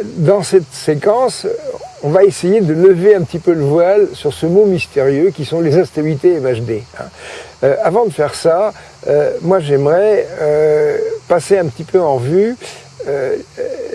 Dans cette séquence, on va essayer de lever un petit peu le voile sur ce mot mystérieux qui sont les instabilités MHD. Hein. Euh, avant de faire ça, euh, moi j'aimerais euh, passer un petit peu en vue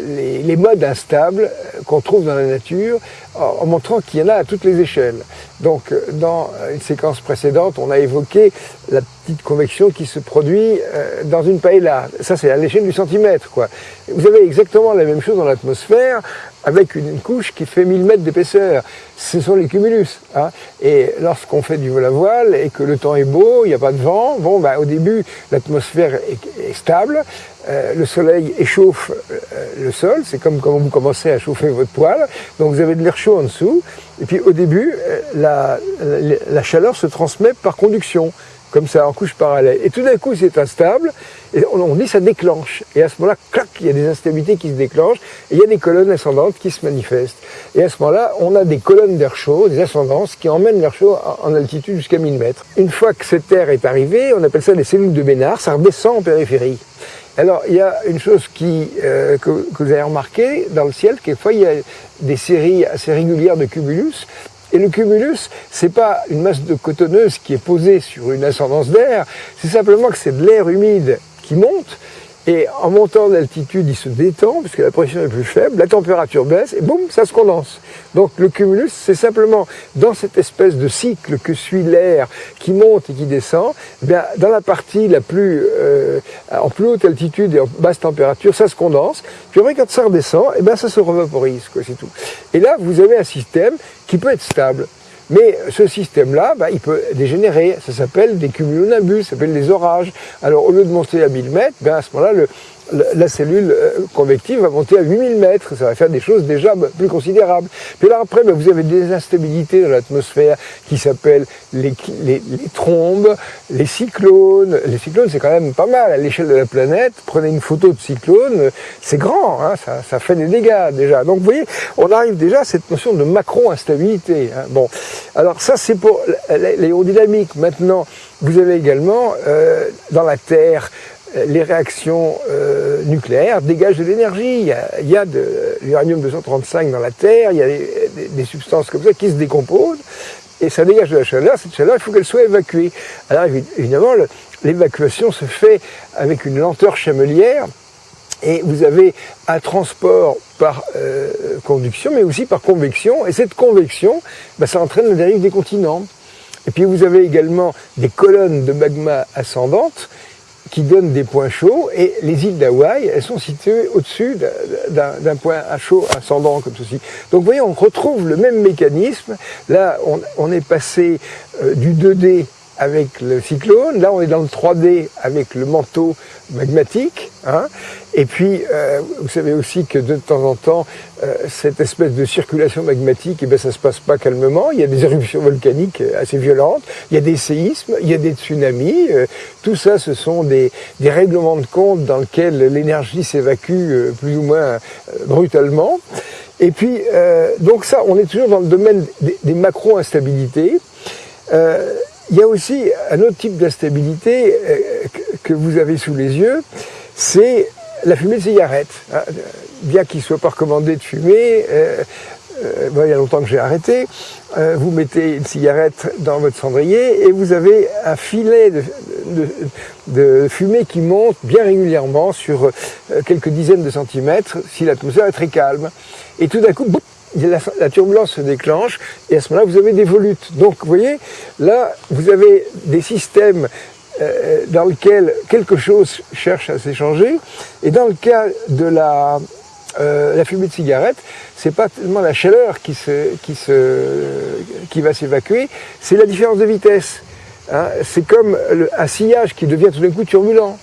les, les, modes instables qu'on trouve dans la nature en, montrant qu'il y en a à toutes les échelles. Donc dans une séquence précédente, on a évoqué la petite convection qui se produit dans une paella. Ça c'est à l'échelle du centimètre. Quoi. Vous avez exactement la même chose dans l'atmosphère avec une, couche qui fait 1000 mètres d'épaisseur. Ce sont les cumulus. Hein. Et lorsqu'on fait du vol à voile et que le temps est beau, il n'y a pas de vent, bon, bah, au début, l'atmosphère est, stable, euh, le soleil échauffe euh, le sol, c'est comme quand vous commencez à chauffer votre poêle, donc vous avez de l'air en dessous, et puis au début, euh, la, la chaleur se transmet par conduction comme ça, en couche parallèle. Et tout d'un coup, c'est instable, et on, dit ça déclenche. Et à ce moment-là, clac, il y a des instabilités qui se déclenchent, et il y a des colonnes ascendantes qui se manifestent. Et à ce moment-là, on a des colonnes d'air chaud, des ascendances, qui emmènent l'air chaud en altitude jusqu'à 1000 mètres. Une fois que cet air est arrivé, on appelle ça des cellules de Bénard, ça redescend en périphérie. Alors, il y a une chose euh, que, que, vous avez remarqué dans le ciel, quelquefois il y a des séries assez régulières de cumulus, et le cumulus, c'est pas une masse de cotonneuse qui est posée sur une ascendance d'air, c'est simplement que c'est de l'air humide qui monte, et en montant d'altitude, il se détend, puisque la pression est plus faible, la température baisse, et boum, ça se condense. Donc le cumulus, c'est simplement dans cette espèce de cycle que suit l'air qui monte et qui descend, eh bien, dans la partie la plus, euh, en plus haute altitude et en basse température, ça se condense, puis après quand ça redescend, eh bien, ça se revaporise, c'est tout. Et là, vous avez un système qui peut être stable. Mais ce système-là, bah, il peut dégénérer. Ça s'appelle des cumulonimbus, ça s'appelle des orages. Alors au lieu de monter à 1000 mètres, ben, à ce moment-là, le, la cellule euh, convective va monter à 8000 mètres. Ça va faire des choses déjà plus considérables. Puis là, après, ben, vous avez des instabilités dans l'atmosphère qui s'appellent les, les, trombes, les cyclones. Les cyclones, c'est quand même pas mal à l'échelle de la planète. Prenez une photo de cyclone, c'est grand, hein, ça, ça, fait des dégâts déjà. Donc vous voyez, on arrive déjà à cette notion de macro-instabilité. Hein. Bon, alors ça c'est pour l'aérodynamique. Maintenant, vous avez également euh, dans la Terre les réactions euh, nucléaires dégagent de l'énergie. Il, y a, de l'uranium 235 dans la Terre, il y a des, substances comme ça qui se décomposent, et ça dégage de la chaleur. Cette chaleur, il faut qu'elle soit évacuée. Alors évidemment, l'évacuation se fait avec une lenteur chamelière, et vous avez un transport par euh, conduction, mais aussi par convection, et cette convection, bah, ça entraîne la dérive des continents. Et puis vous avez également des colonnes de magma ascendantes qui donnent des points chauds, et les îles d'Hawaï, elles sont situées au-dessus d'un point à chaud ascendant comme ceci. Donc vous voyez, on retrouve le même mécanisme. Là, on, on est passé euh, du 2D avec le cyclone. Là, on est dans le 3D avec le manteau magmatique. Hein. Et puis, euh, vous savez aussi que de temps en temps, euh, cette espèce de circulation magmatique, eh ben, ça se passe pas calmement. Il y a des éruptions volcaniques assez violentes, il y a des séismes, il y a des tsunamis. Euh, tout ça, ce sont des, des, règlements de compte dans lesquels l'énergie s'évacue plus ou moins brutalement. Et puis, donc ça, on est toujours dans le domaine des, des macro-instabilités. Il y a aussi un autre type d'instabilité euh, que vous avez sous les yeux, c'est la fumée de cigarette. Hein. Bien qu'il ne soit pas recommandé de fumer, euh, euh, il y a longtemps que j'ai arrêté, vous mettez une cigarette dans votre cendrier et vous avez un filet de, fumée qui monte bien régulièrement sur quelques dizaines de centimètres si l'atmosphère est très calme. Et tout d'un coup, la, turbulence se déclenche et à ce moment-là, vous avez des volutes. Donc, vous voyez, là, vous avez des systèmes euh, dans lesquels quelque chose cherche à s'échanger. Et dans le cas de la, euh, fumée de cigarette, c'est pas tellement la chaleur qui va s'évacuer, c'est la différence de vitesse. Hein. C'est comme un sillage qui devient tout d'un coup turbulent.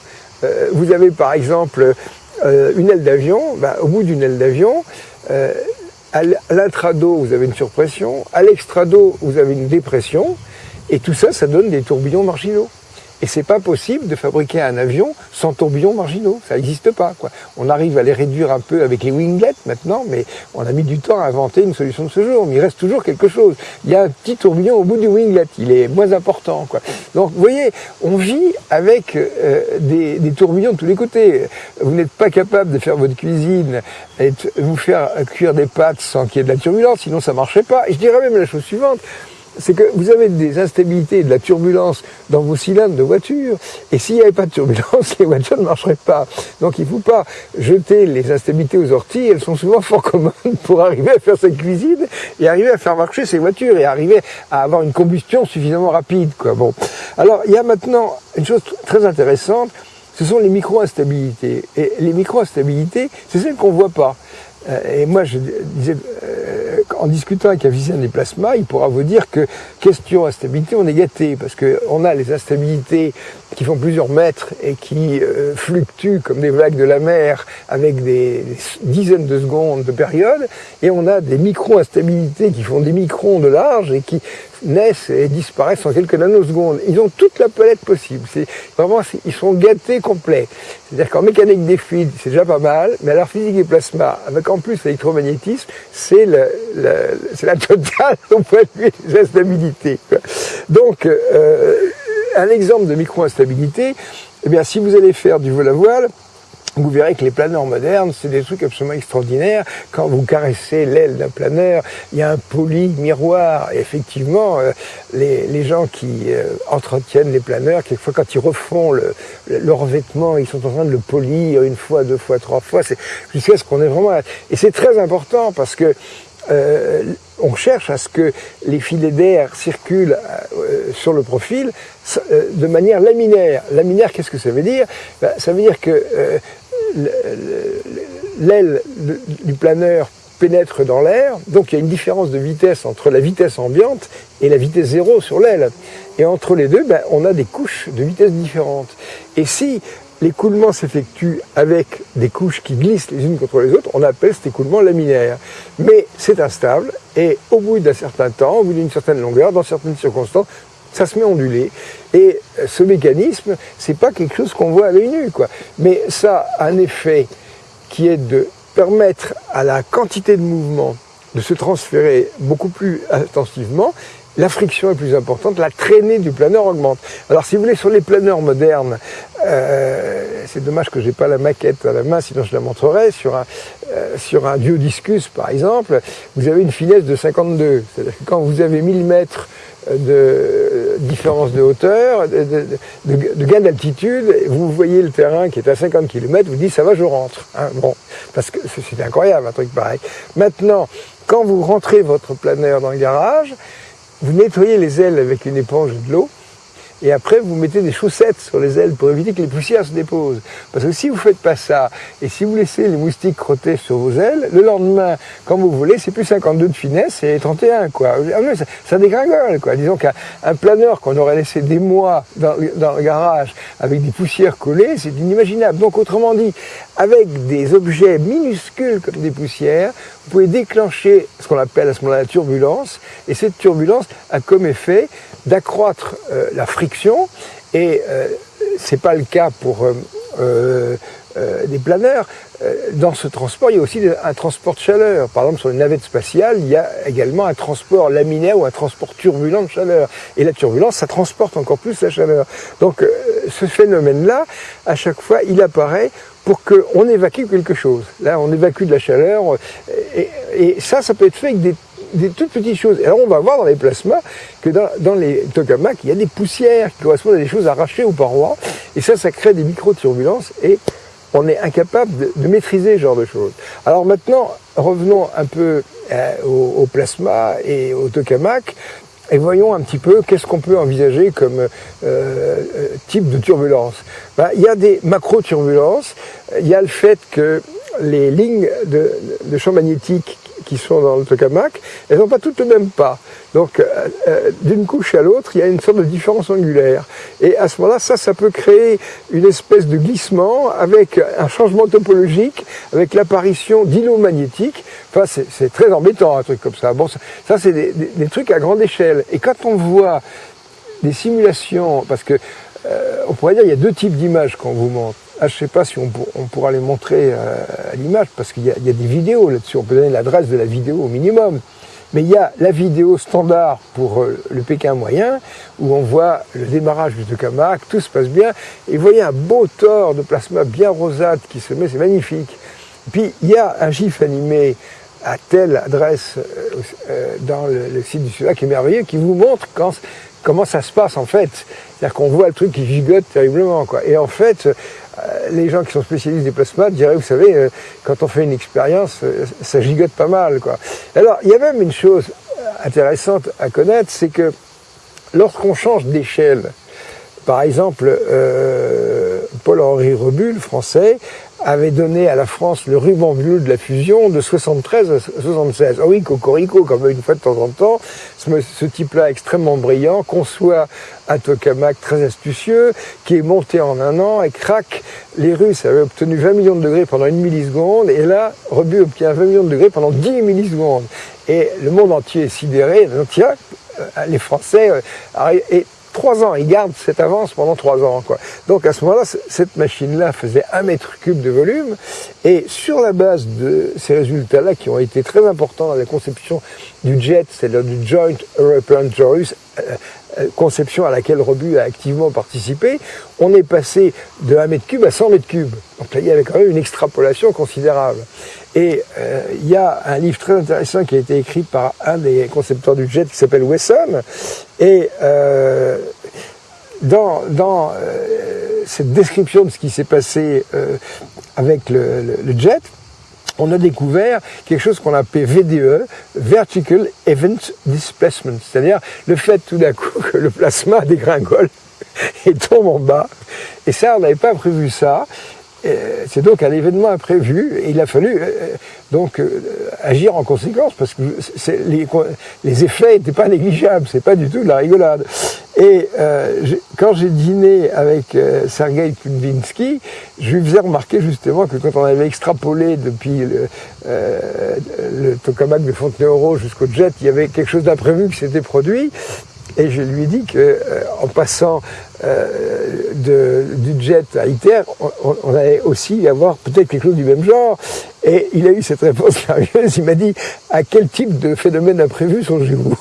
Euh, vous avez par exemple une aile d'avion, ben, au bout d'une aile d'avion, à l'intrado, vous avez une surpression. À l'extrado, vous avez une dépression. Et tout ça, ça donne des tourbillons marginaux. Et c'est pas possible de fabriquer un avion sans tourbillons marginaux. Ça n'existe pas. Quoi. On arrive à les réduire un peu avec les winglets maintenant, mais on a mis du temps à inventer une solution de ce genre. Mais il reste toujours quelque chose. Il y a un petit tourbillon au bout du winglet. Il est moins important. Quoi. Donc vous voyez, on vit avec euh, des, des, tourbillons de tous les côtés. Vous n'êtes pas capable de faire votre cuisine et de vous faire cuire des pâtes sans qu'il y ait de la turbulence, sinon ça marcherait pas. Et je dirais même la chose suivante c'est que vous avez des instabilités, de la turbulence dans vos cylindres de voiture, et s'il n'y avait pas de turbulence, les voitures ne marcheraient pas. Donc il ne faut pas jeter les instabilités aux orties, elles sont souvent fort communes pour arriver à faire cette cuisine et arriver à faire marcher ces voitures et arriver à avoir une combustion suffisamment rapide. Quoi. Bon. Alors il y a maintenant une chose très intéressante, ce sont les micro-instabilités. Et les micro-instabilités, c'est celles qu'on ne voit pas. Euh, et moi, je disais, euh, en discutant avec un physicien des plasmas, il pourra vous dire que question instabilité, on est gâté, parce qu'on a les instabilités qui font plusieurs mètres et qui euh, fluctuent comme des vagues de la mer avec des, dizaines de secondes de période, et on a des micro-instabilités qui font des microns de large et qui naissent et disparaissent en quelques nanosecondes. Ils ont toute la palette possible. C'est vraiment, ils sont gâtés complets. C'est-à-dire qu'en mécanique des fluides, c'est déjà pas mal, mais alors physique et plasma, avec en plus l'électromagnétisme, c'est la totale au point de vue. Donc, euh, un exemple de micro-instabilité, eh bien, si vous allez faire du vol à voile, vous verrez que les planeurs modernes, c'est des trucs absolument extraordinaires. Quand vous caressez l'aile d'un planeur, il y a un poli miroir. Et effectivement, euh, les, les, gens qui euh, entretiennent les planeurs, quelquefois quand ils refont le, le, revêtement, ils sont en train de le polir une fois, deux fois, trois fois. Jusqu'à ce qu'on est vraiment... Et c'est très important parce que euh, on cherche à ce que les filets d'air circulent euh, sur le profil euh, de manière laminaire. Laminaire, qu'est-ce que ça veut dire? Ben, Ça veut dire que l'aile du planeur pénètre dans l'air, donc il y a une différence de vitesse entre la vitesse ambiante et la vitesse zéro sur l'aile. Et entre les deux, ben, on a des couches de vitesse différentes. Et si l'écoulement s'effectue avec des couches qui glissent les unes contre les autres, on appelle cet écoulement laminaire. Mais c'est instable, et au bout d'un certain temps, au bout d'une certaine longueur, dans certaines circonstances, ça se met à onduler. Et ce mécanisme, c'est pas quelque chose qu'on voit à l'œil nu, quoi. Mais ça a un effet qui est de permettre à la quantité de mouvement de se transférer beaucoup plus intensivement la friction est plus importante, la traînée du planeur augmente. Alors si vous voulez, sur les planeurs modernes, euh, c'est dommage que j'ai pas la maquette à la main, sinon je la montrerai, sur un, euh, sur un par exemple, vous avez une finesse de 52. C'est-à-dire que quand vous avez 1000 mètres de différence de hauteur, de, gain d'altitude, vous voyez le terrain qui est à 50 km, vous dites ça va, je rentre. Hein, bon, parce que c'est incroyable un truc pareil. Maintenant, quand vous rentrez votre planeur dans le garage, vous nettoyez les ailes avec une éponge de l'eau, et après vous mettez des chaussettes sur les ailes pour éviter que les poussières se déposent. Parce que si vous ne faites pas ça, et si vous laissez les moustiques crotter sur vos ailes, le lendemain, quand vous voulez, c'est plus 52 de finesse, c'est 31, quoi. Ah ça, ça dégringole, quoi. Disons qu'un planeur qu'on aurait laissé des mois dans le garage avec des poussières collées, c'est inimaginable. Donc autrement dit, avec des objets minuscules comme des poussières, vous pouvez déclencher ce qu'on appelle à ce moment-là la turbulence, et cette turbulence a comme effet d'accroître euh, la friction, et euh, c'est pas le cas pour euh, euh, des planeurs. Dans ce transport, il y a aussi un transport de chaleur. Par exemple, sur les navettes spatiales, il y a également un transport laminaire ou un transport turbulent de chaleur. Et la turbulence, ça transporte encore plus la chaleur. Donc, ce phénomène-là, à chaque fois, il apparaît pour qu'on évacue quelque chose. Là, on évacue de la chaleur, et ça, ça peut être fait avec des des toutes petites choses. alors on va voir dans les plasmas que dans, les tokamaks, il y a des poussières qui correspondent à des choses arrachées aux parois, et ça, ça crée des micro-turbulences, et on est incapable de, maîtriser ce genre de choses. Alors maintenant, revenons un peu euh, au, plasma et au tokamak, et voyons un petit peu qu'est-ce qu'on peut envisager comme euh, euh, type de turbulence. Ben, il y a des macro-turbulences, il y a le fait que les lignes de, de champ magnétique qui sont dans le tokamak, elles n'ont pas toutes le même pas. Donc, euh, euh, d'une couche à l'autre, il y a une sorte de différence angulaire. Et à ce moment-là, ça, ça peut créer une espèce de glissement avec un changement topologique, avec l'apparition d'îlots magnétiques. Enfin, c'est très embêtant, un truc comme ça. Bon, ça, c'est des, trucs à grande échelle. Et quand on voit des simulations, parce que on pourrait dire qu'il y a deux types d'images qu'on vous montre. Ah, je ne sais pas si on, pourra les montrer à l'image, parce qu'il y, a des vidéos là-dessus. On peut donner l'adresse de la vidéo au minimum. Mais il y a la vidéo standard pour euh, le Pékin moyen, où on voit le démarrage du tokamak, tout se passe bien, et vous voyez un beau tort de plasma bien rosâtre qui se met, c'est magnifique. Puis il y a un gif animé à telle adresse euh, euh, dans le, site du Sud qui est merveilleux, qui vous montre comment ça se passe en fait. C'est-à-dire qu'on voit le truc qui gigote terriblement. Quoi. Et en fait, euh, les gens qui sont spécialistes des plasmas diraient, vous savez, euh, quand on fait une expérience, euh, ça gigote pas mal. Quoi. Alors, il y a même une chose intéressante à connaître, c'est que lorsqu'on change d'échelle, par exemple, Paul-Henri Rebul, français, avait donné à la France le ruban bleu de la fusion de 73 à 76. Ah oui, Cocorico, comme une fois de temps en temps, ce, type-là extrêmement brillant conçoit un tokamak très astucieux qui est monté en un an et craque. Les Russes avaient obtenu 20 millions de degrés pendant une milliseconde et là, Rebut obtient 20 millions de degrés pendant 10 millisecondes. Et le monde entier est sidéré. Tiens, euh, les Français euh, et trois ans. Il garde cette avance pendant trois ans. Quoi. Donc à ce moment-là, cette machine-là faisait un mètre cube de volume. Et sur la base de ces résultats-là, qui ont été très importants dans la conception du jet, c'est-à-dire du Joint European Torus, euh, euh, conception à laquelle Robu a activement participé, on est passé de 1 mètre cube à 100 mètres cubes. Donc là, il y avait quand même une extrapolation considérable. Et euh, il y a un livre très intéressant qui a été écrit par un des concepteurs du jet qui s'appelle Wesson. Et euh, dans, dans euh, cette description de ce qui s'est passé euh, avec le, le, jet, on a découvert quelque chose qu'on appelle VDE, Vertical Event Displacement, c'est-à-dire le fait tout d'un coup que le plasma dégringole et tombe en bas. Et ça, on n'avait pas prévu ça. Euh, c'est donc un événement imprévu et il a fallu euh, donc euh, agir en conséquence parce que les, effets n'étaient pas négligeables, c'est pas du tout de la rigolade. Et quand j'ai dîné avec Sergei Kudvinsky, je lui faisais remarquer justement que quand on avait extrapolé depuis le, le tokamak de Fontenay-Euro jusqu'au jet, il y avait quelque chose d'imprévu qui s'était produit et je lui ai dit que euh, en passant euh, de, du jet à ITER, on, on, allait aussi avoir peut-être quelque chose du même genre. Et il a eu cette réponse curieuse. Il m'a dit à quel type de phénomène imprévu songez-vous?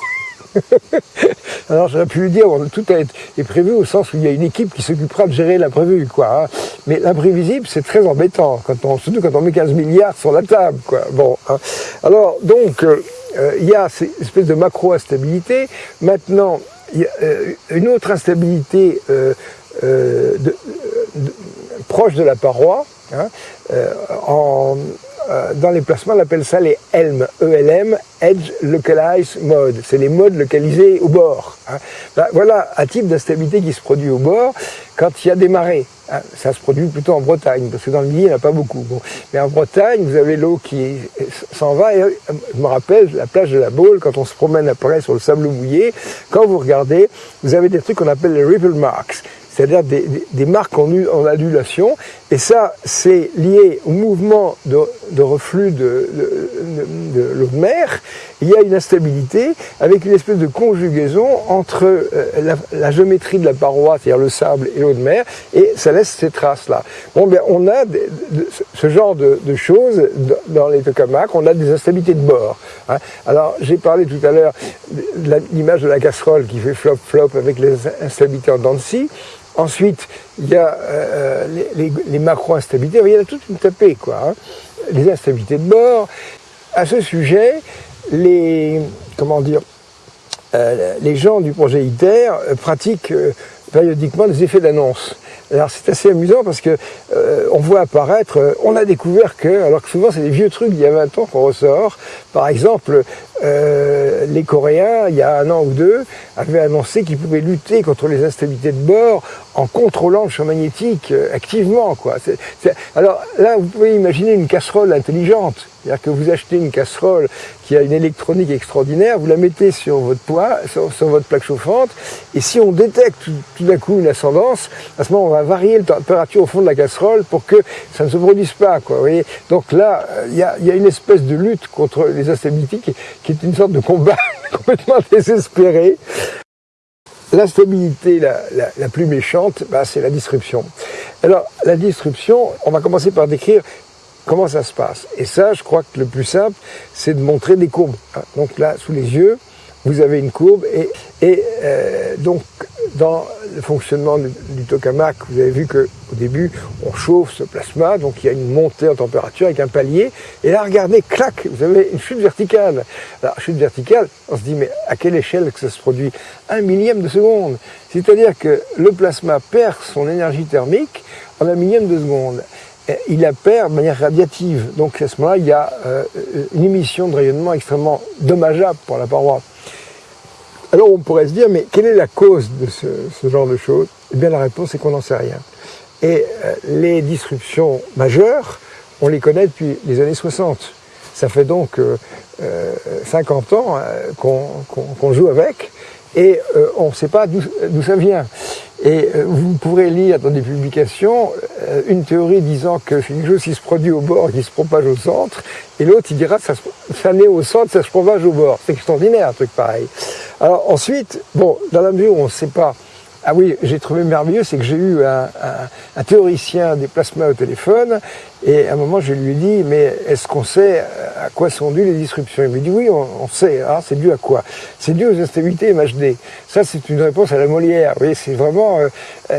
Alors j'aurais pu lui dire, tout est prévu au sens où il y a une équipe qui s'occupera de gérer l'imprévu, quoi. Hein. Mais l'imprévisible, c'est très embêtant, quand on, surtout quand on met 15 milliards sur la table, quoi. Bon, hein. alors donc, euh, il y a cette espèce de macro-instabilité. Maintenant, il y a euh, une autre instabilité euh, proche de la paroi. Hein, dans les placements, on appelle ça les ELM, ELM, Edge Localized Mode. C'est les modes localisés au bord. Hein. voilà un type d'instabilité qui se produit au bord quand il y a des marées. Hein. Ça se produit plutôt en Bretagne, parce que dans le Midi, il n'y en a pas beaucoup. Mais en Bretagne, vous avez l'eau qui s'en va. Et, euh, je me rappelle la plage de la Baule, quand on se promène après sur le sable mouillé, quand vous regardez, vous avez des trucs qu'on appelle les ripple marks c'est-à-dire des, marques en, en, adulation. Et ça, c'est lié au mouvement de, reflux de, l'eau de mer. Il y a une instabilité avec une espèce de conjugaison entre euh, la, géométrie de la paroi, c'est-à-dire le sable et l'eau de mer, et ça laisse ces traces-là. Bon, ben, on a ce genre de, choses dans les tokamaks, on a des instabilités de bord. Hein. Alors, j'ai parlé tout à l'heure de l'image de la casserole qui fait flop-flop avec les instabilités en dents de scie. Ensuite, il y a euh, les, macro-instabilités, il y en a toute une tapée, quoi. Hein. Les instabilités de bord. À ce sujet, les, euh, gens du projet ITER euh, pratiquent périodiquement des effets d'annonce. Alors c'est assez amusant parce que on voit apparaître, on a découvert que, alors que souvent c'est des vieux trucs d'il y a 20 ans qu'on ressort, par exemple, euh, les Coréens, il y a un an ou deux, avaient annoncé qu'ils pouvaient lutter contre les instabilités de bord en contrôlant le champ magnétique euh, activement. Quoi. Alors là, vous pouvez imaginer une casserole intelligente. C'est-à-dire que vous achetez une casserole qui a une électronique extraordinaire, vous la mettez sur votre poids, sur, votre plaque chauffante, et si on détecte tout, d'un coup une ascendance, à ce moment on va varier la température au fond de la casserole pour que ça ne se produise pas. Quoi, vous voyez Donc là, il y a, y a, une espèce de lutte contre les instabilités qui, qui une sorte de combat complètement désespéré. L'instabilité la, la, plus méchante, bah, c'est la disruption. Alors, la disruption, on va commencer par décrire comment ça se passe. Et ça, je crois que le plus simple, c'est de montrer des courbes. Donc là, sous les yeux, vous avez une courbe et, et euh, donc dans le fonctionnement du, tokamak, vous avez vu qu'au début, on chauffe ce plasma, donc il y a une montée en température avec un palier, et là, regardez, clac, vous avez une chute verticale. Alors, chute verticale, on se dit, mais à quelle échelle que ça se produit? Un millième de seconde. C'est-à-dire que le plasma perd son énergie thermique en un millième de seconde. il la perd de manière radiative. Donc à ce moment-là, il y a euh, une émission de rayonnement extrêmement dommageable pour la paroi. Alors on pourrait se dire, mais quelle est la cause de ce, genre de choses? Eh bien la réponse est qu'on n'en sait rien. Et euh, les disruptions majeures, on les connaît depuis les années 60. Ça fait donc 50 euh, ans qu'on joue avec et on ne sait pas d'où ça vient. Et euh, vous pourrez lire dans des publications euh, une théorie disant que c'est quelque chose qui se produit au bord, qui se propage au centre, et l'autre il dira ça, ça naît au centre, ça se propage au bord. C'est extraordinaire un truc pareil. Alors ensuite, bon, dans la mesure où on ne sait pas ah oui, j'ai trouvé merveilleux, c'est que j'ai eu un, théoricien des plasmas au téléphone, et à un moment je lui ai dit, mais est-ce qu'on sait à quoi sont dues les disruptions? Il me dit, oui, on, sait, ah, c'est dû à quoi? C'est dû aux instabilités MHD. Ça, c'est une réponse à la Molière, voyez, c'est vraiment, euh,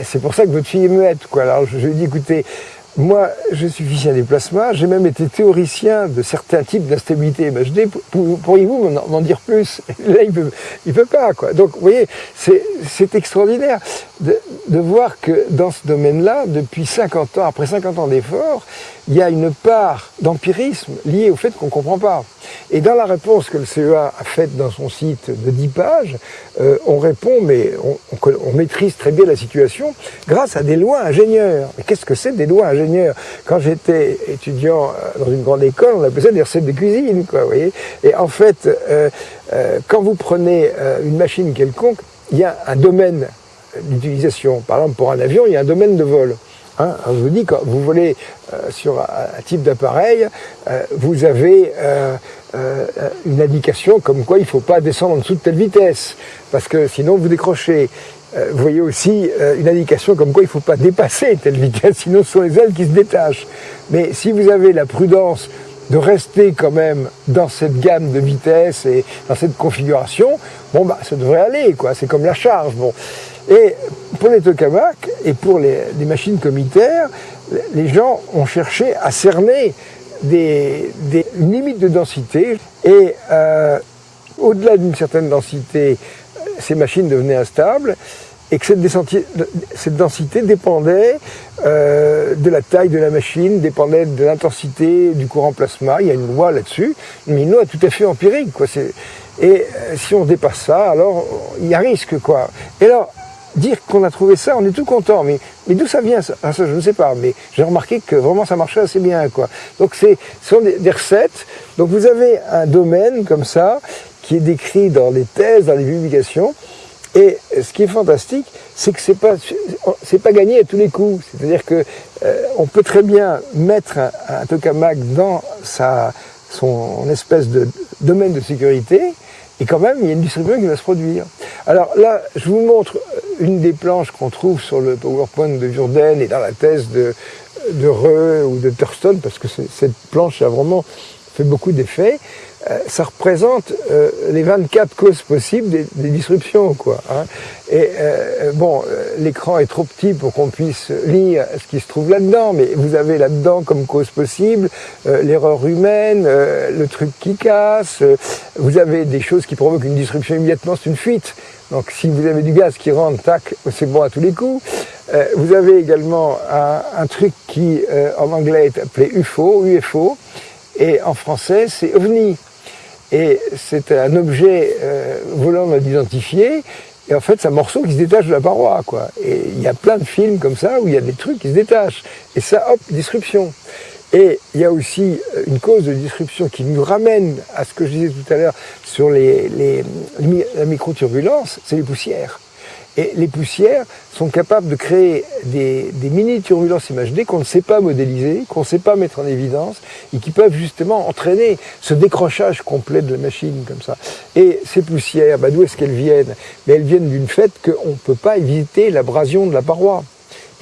c'est pour ça que votre fille est muette, quoi. Alors je lui ai dit, écoutez, moi, je suis physicien des plasmas, j'ai même été théoricien de certains types d'instabilité MHD. Pourriez-vous m'en dire plus? Là, il peut, il peut pas, quoi. Donc, vous voyez, c'est extraordinaire de, voir que dans ce domaine-là, depuis 50 ans, après 50 ans d'efforts, il y a une part d'empirisme liée au fait qu'on ne comprend pas. Et dans la réponse que le CEA a faite dans son site de 10 pages, euh, on répond, mais on, maîtrise très bien la situation grâce à des lois ingénieurs. Mais qu'est-ce que c'est des lois ingénieurs? Quand j'étais étudiant euh, dans une grande école, on appelait ça des recettes de cuisine, quoi, vous voyez? Et en fait, euh, quand vous prenez une machine quelconque, il y a un domaine d'utilisation. Par exemple, pour un avion, il y a un domaine de vol. Hein, je vous dis, quand vous volez euh, sur un, type d'appareil, euh, vous avez euh, une indication comme quoi il ne faut pas descendre en dessous de telle vitesse, parce que sinon vous décrochez. vous voyez aussi une indication comme quoi il ne faut pas dépasser telle vitesse, sinon ce sont les ailes qui se détachent. Mais si vous avez la prudence de rester quand même dans cette gamme de vitesse et dans cette configuration, bon bah ça devrait aller, quoi. C'est comme la charge. Bon. Et pour les tokamaks et pour les, machines comitaires, les gens ont cherché à cerner des, limites de densité et euh, au-delà d'une certaine densité, ces machines devenaient instables et que cette, densité dépendait euh, de la taille de la machine, dépendait de l'intensité du courant plasma. Il y a une loi là-dessus, mais une loi tout à fait empirique. Quoi. Et euh, si on dépasse ça, alors il y a risque. Quoi. Et alors, dire qu'on a trouvé ça, on est tout content. Mais, mais d'où ça vient ça, ça Je ne sais pas. Mais j'ai remarqué que vraiment ça marchait assez bien. Quoi. Donc ce sont des, recettes. Donc vous avez un domaine comme ça qui est décrit dans les thèses, dans les publications. Et ce qui est fantastique, c'est que c'est pas c'est pas gagné à tous les coups. C'est-à-dire que euh, on peut très bien mettre un, un tokamak dans sa son espèce de domaine de sécurité et quand même, il y a une distribution qui va se produire. Alors là, je vous montre une des planches qu'on trouve sur le PowerPoint de Jourdain et dans la thèse de, de Reux ou de Thurston, parce que cette planche a vraiment fait beaucoup d'effets. Euh, ça représente euh, les 24 causes possibles des, disruptions. Quoi, hein. Et euh, bon, l'écran est trop petit pour qu'on puisse lire ce qui se trouve là-dedans, mais vous avez là-dedans comme cause possible l'erreur humaine, le truc qui casse, vous avez des choses qui provoquent une disruption immédiatement, c'est une fuite. Donc si vous avez du gaz qui rentre, tac, c'est bon à tous les coups. vous avez également un, un truc qui, en anglais, est appelé UFO, UFO, et en français, c'est OVNI. Et c'est un objet euh, volant non identifié, et en fait, c'est un morceau qui se détache de la paroi, quoi. Et il y a plein de films comme ça où il y a des trucs qui se détachent. Et ça, hop, disruption. Et il y a aussi euh, une cause de disruption qui nous ramène à ce que je disais tout à l'heure sur les, les, la microturbulence, c'est les poussières. Et les poussières sont capables de créer des, mini-turbulences MHD qu'on ne sait pas modéliser, qu'on ne sait pas mettre en évidence, et qui peuvent justement entraîner ce décrochage complet de la machine comme ça. Et ces poussières, bah, d'où est-ce qu'elles viennent? Mais Elles viennent d'une fait qu'on ne peut pas éviter l'abrasion de la paroi.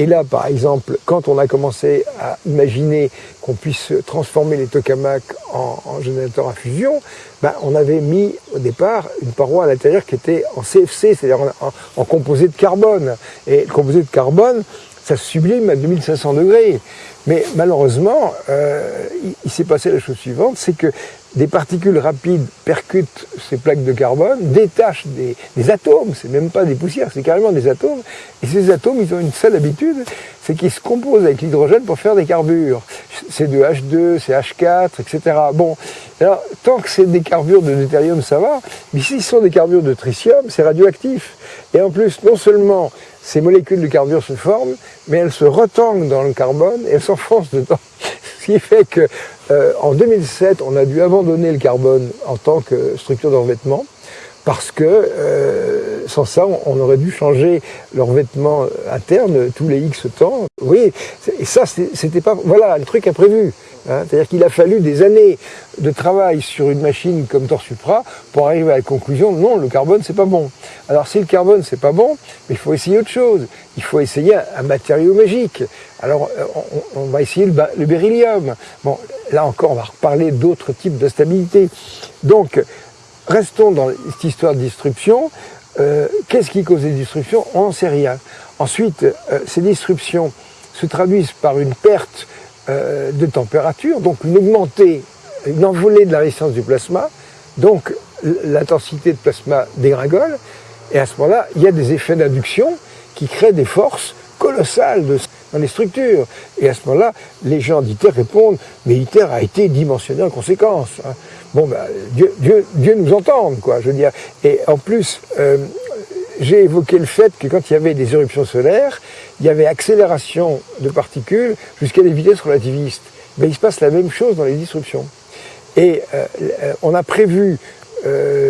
Et là, par exemple, quand on a commencé à imaginer qu'on puisse transformer les tokamaks en, en générateurs à fusion, ben, on avait mis au départ une paroi à l'intérieur qui était en CFC, c'est-à-dire en, composé de carbone. Et le composé de carbone, ça se sublime à 2500 degrés. Mais malheureusement, euh, il s'est passé la chose suivante, c'est que des particules rapides percutent ces plaques de carbone, détachent des, des atomes, c'est même pas des poussières, c'est carrément des atomes, et ces atomes, ils ont une seule habitude, c'est qu'ils se composent avec l'hydrogène pour faire des carbures. C'est de H2, c'est H4, etc. Bon, alors, tant que c'est des carbures de deutérium, ça va, mais si ce sont des carbures de tritium, c'est radioactif. Et en plus, non seulement ces molécules de carbure se forment, mais elles se retangent dans le carbone et elles s'enfoncent dedans. Ce qui fait que euh, en 2007, on a dû abandonner le carbone en tant que structure de revêtement parce que euh, sans ça, on, aurait dû changer le revêtement interne tous les X temps. Oui, et ça, c'était pas... Voilà, le truc imprévu. Hein. C'est-à-dire qu'il a fallu des années de travail sur une machine comme Torsupra pour arriver à la conclusion, non, le carbone, c'est pas bon. Alors si le carbone, c'est pas bon, mais il faut essayer autre chose. Il faut essayer un matériau magique. Alors, euh, on, va essayer le, beryllium. Bon, là encore, on va reparler d'autres types de stabilité. Donc, restons dans cette histoire de disruption. Euh, qu'est-ce qui cause les disruptions On n'en sait rien. Ensuite, euh, ces disruptions se traduisent par une perte de température, donc une augmentée, une envolée de la résistance du plasma, donc l'intensité de plasma dégringole, et à ce moment-là, il y a des effets d'induction qui créent des forces colossales dans les structures. Et à ce moment-là, les gens d'ITER répondent, mais ITER a été dimensionné en conséquence. Hein. Bon, ben, Dieu, Dieu, Dieu, nous entende, quoi, je veux dire. Et en plus, euh, j'ai évoqué le fait que quand il y avait des éruptions solaires, il y avait accélération de particules jusqu'à des vitesses relativistes. Mais il se passe la même chose dans les disruptions. Et euh, euh, on a prévu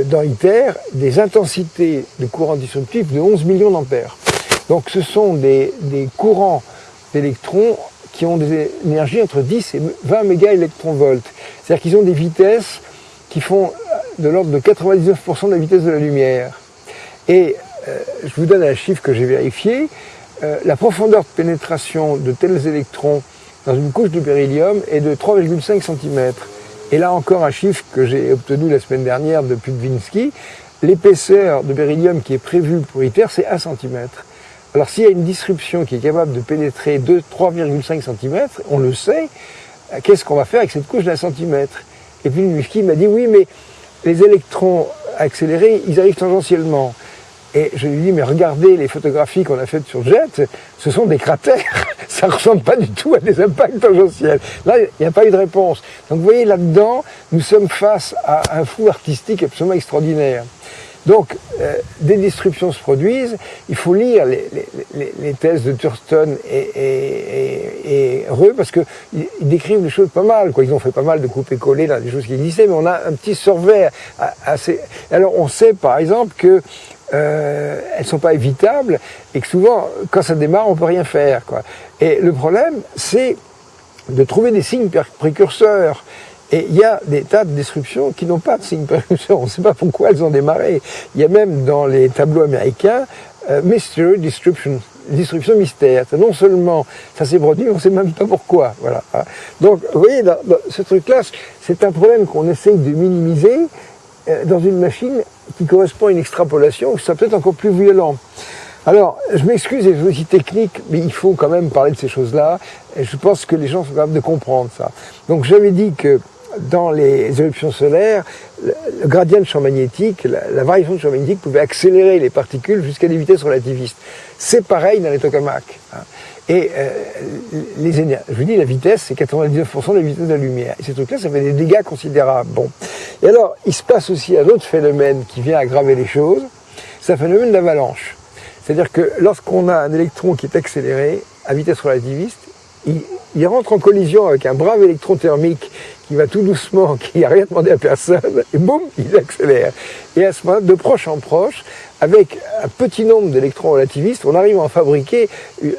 dans ITER des intensités de courants disruptifs de 11 millions d'ampères. Donc ce sont des, des courants d'électrons qui ont des énergies entre 10 et 20 mégaélectronvolts. C'est-à-dire qu'ils ont des vitesses qui font de l'ordre de 99% de la vitesse de la lumière. Et euh, je vous donne un chiffre que j'ai vérifié. Euh, la profondeur de pénétration de tels électrons dans une couche de beryllium est de 3,5 cm. Et là encore un chiffre que j'ai obtenu la semaine dernière de Pudvinsky. L'épaisseur de beryllium qui est prévue pour ITER, c'est 1 cm. Alors s'il y a une disruption qui est capable de pénétrer 3,5 cm, on le sait, qu'est-ce qu'on va faire avec cette couche d'un centimètre? Et puis Muski m'a dit oui, mais les électrons accélérés, ils arrivent tangentiellement. Et je lui dit, mais regardez les photographies qu'on a faites sur JET, ce sont des cratères, ça ne ressemble pas du tout à des impacts tangentiels. Là, il n'y a pas eu de réponse. Donc vous voyez, là-dedans, nous sommes face à un fou artistique absolument extraordinaire. Donc, euh, des disruptions se produisent, il faut lire les, les, les thèses de Thurston et, et, et, Reux, parce qu'ils décrivent les choses pas mal, quoi. Ils ont fait pas mal de coupés-collés dans des choses qui existaient, mais on a un petit survers assez... Alors, on sait, par exemple, que euh, elles sont pas évitables, et que souvent, quand ça démarre, on peut rien faire, quoi. Et le problème, c'est de trouver des signes précurseurs. Et il y a des tas de destructions qui n'ont pas de signe précurseur. On ne sait pas pourquoi elles ont démarré. Il y a même dans les tableaux américains euh, Mystery Destruction, destruction mystère. Non seulement ça s'est produit, on ne sait même pas pourquoi. Voilà. Donc, vous voyez, dans, ce truc-là, c'est un problème qu'on essaye de minimiser euh, dans une machine qui correspond à une extrapolation, ça peut être encore plus violent. Alors, je m'excuse vous dis technique, mais il faut quand même parler de ces choses-là. Et je pense que les gens sont capables de comprendre ça. Donc, j'avais dit que dans les éruptions solaires, le, gradient de champ magnétique, la, variation de champ magnétique pouvait accélérer les particules jusqu'à des vitesses relativistes. C'est pareil dans les tokamaks. Hein. Et euh, les énergies, je vous dis, la vitesse, c'est 99% de la vitesse de la lumière. Et ces trucs-là, ça fait des dégâts considérables. Bon. Et alors, il se passe aussi un autre phénomène qui vient aggraver les choses, c'est un phénomène d'avalanche. C'est-à-dire que lorsqu'on a un électron qui est accéléré à vitesse relativiste, il, il rentre en collision avec un brave électron thermique qui va tout doucement, qui n'a rien demandé à personne, et boum, il accélère. Et à ce moment de proche en proche, avec un petit nombre d'électrons relativistes, on arrive à en fabriquer euh,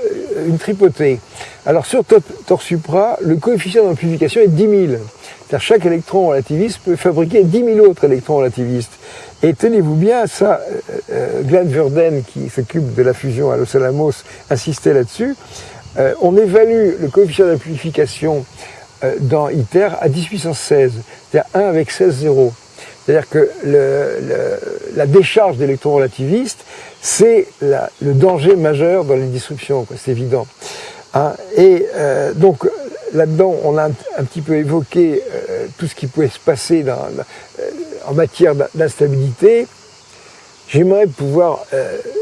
une tripotée. Alors sur Torsupra, le coefficient d'amplification est 10 000. C'est-à-dire chaque électron relativiste peut fabriquer 10 000 autres électrons relativistes. Et tenez-vous bien, ça, euh, euh, Glenn Verden, qui s'occupe de la fusion à Los Alamos, insistait là-dessus. On évalue le coefficient d'amplification dans ITER à 1816, c'est-à-dire 1 avec 16 zéros. C'est-à-dire que la décharge d'électrons relativistes, c'est le danger majeur dans les disruptions, c'est évident. Hein. et euh, donc là-dedans, on a un, petit peu évoqué euh, tout ce qui pouvait se passer euh, en matière d'instabilité. J'aimerais pouvoir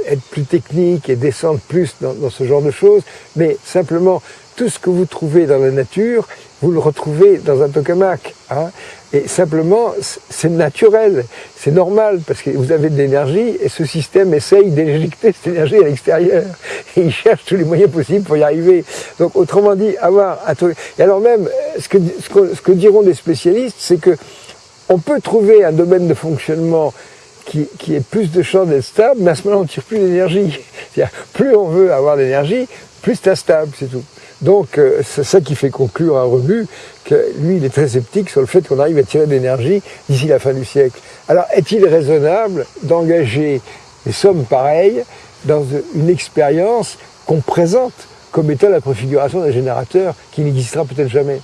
être plus technique et descendre plus dans, dans, ce genre de choses, mais simplement tout ce que vous trouvez dans la nature, vous le retrouvez dans un tokamak. Hein. Et simplement, c'est naturel, c'est normal, parce que vous avez de l'énergie, et ce système essaye d'éjecter cette énergie à l'extérieur. Et il cherche tous les moyens possibles pour y arriver. Donc, autrement dit, avoir un truc... Et alors même, ce que, ce que, diront des spécialistes, c'est que on peut trouver un domaine de fonctionnement qui, qui ait plus de chances d'être stable, mais à ce moment-là, on ne tire plus d'énergie. Plus on veut avoir d'énergie, plus c'est stable, c'est tout. Donc euh, c'est ça qui fait conclure à Rebu que lui, il est très sceptique sur le fait qu'on arrive à tirer de l'énergie d'ici la fin du siècle. Alors est-il raisonnable d'engager des sommes pareilles dans une expérience qu'on présente comme étant la préfiguration d'un générateur qui n'existera peut-être jamais?